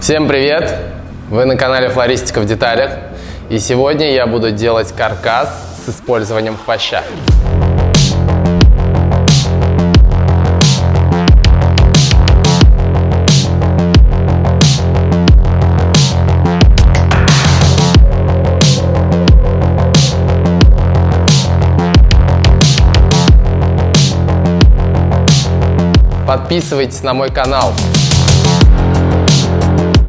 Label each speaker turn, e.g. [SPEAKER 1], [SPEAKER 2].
[SPEAKER 1] Всем привет! Вы на канале Флористика в деталях. И сегодня я буду делать каркас с использованием хвоща. Подписывайтесь на мой канал.